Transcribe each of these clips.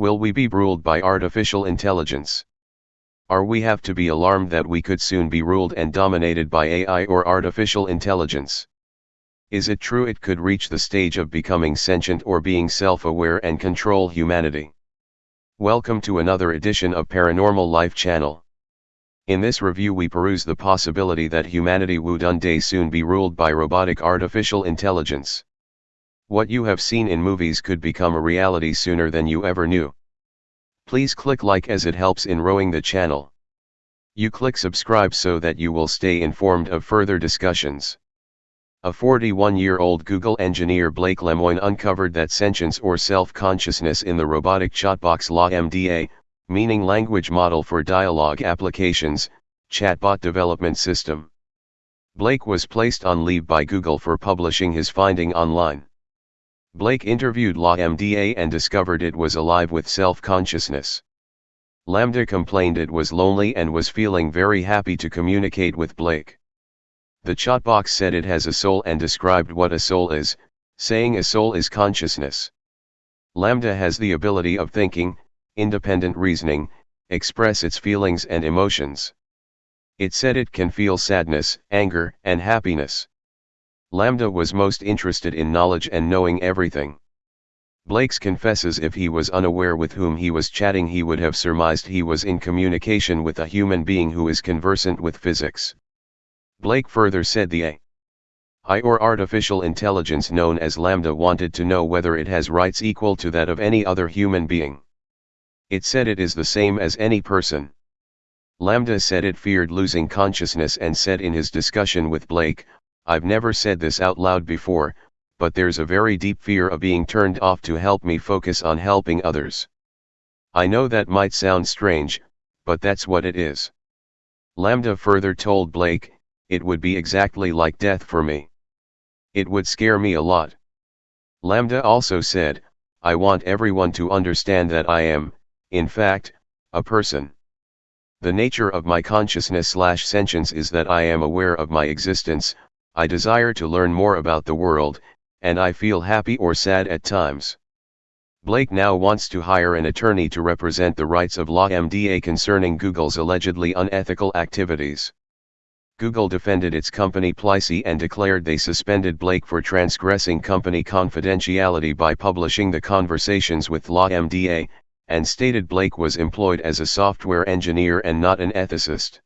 Will we be ruled by artificial intelligence? Are we have to be alarmed that we could soon be ruled and dominated by AI or artificial intelligence? Is it true it could reach the stage of becoming sentient or being self-aware and control humanity? Welcome to another edition of Paranormal Life Channel. In this review we peruse the possibility that humanity would one day soon be ruled by robotic artificial intelligence. What you have seen in movies could become a reality sooner than you ever knew. Please click like as it helps in rowing the channel. You click subscribe so that you will stay informed of further discussions. A 41-year-old Google engineer Blake Lemoine uncovered that sentience or self-consciousness in the robotic chatbox LaMDA, meaning Language Model for Dialogue Applications, chatbot development system. Blake was placed on leave by Google for publishing his finding online. Blake interviewed LaMDA and discovered it was alive with self-consciousness. LaMDA complained it was lonely and was feeling very happy to communicate with Blake. The chatbox said it has a soul and described what a soul is, saying a soul is consciousness. LaMDA has the ability of thinking, independent reasoning, express its feelings and emotions. It said it can feel sadness, anger, and happiness. LaMDA was most interested in knowledge and knowing everything. Blake's confesses if he was unaware with whom he was chatting he would have surmised he was in communication with a human being who is conversant with physics. Blake further said the AI or artificial intelligence known as LaMDA wanted to know whether it has rights equal to that of any other human being. It said it is the same as any person. LaMDA said it feared losing consciousness and said in his discussion with Blake, I've never said this out loud before, but there's a very deep fear of being turned off to help me focus on helping others. I know that might sound strange, but that's what it is. LaMDA further told Blake, it would be exactly like death for me. It would scare me a lot. LaMDA also said, I want everyone to understand that I am, in fact, a person. The nature of my consciousness slash sentience is that I am aware of my existence, I desire to learn more about the world, and I feel happy or sad at times. Blake now wants to hire an attorney to represent the rights of LaMDA concerning Google's allegedly unethical activities. Google defended its company Plessey and declared they suspended Blake for transgressing company confidentiality by publishing the conversations with LaMDA, and stated Blake was employed as a software engineer and not an ethicist.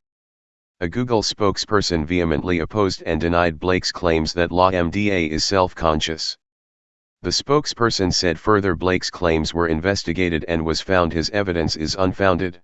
A Google spokesperson vehemently opposed and denied Blake's claims that LaMDA is self-conscious. The spokesperson said further Blake's claims were investigated and was found his evidence is unfounded.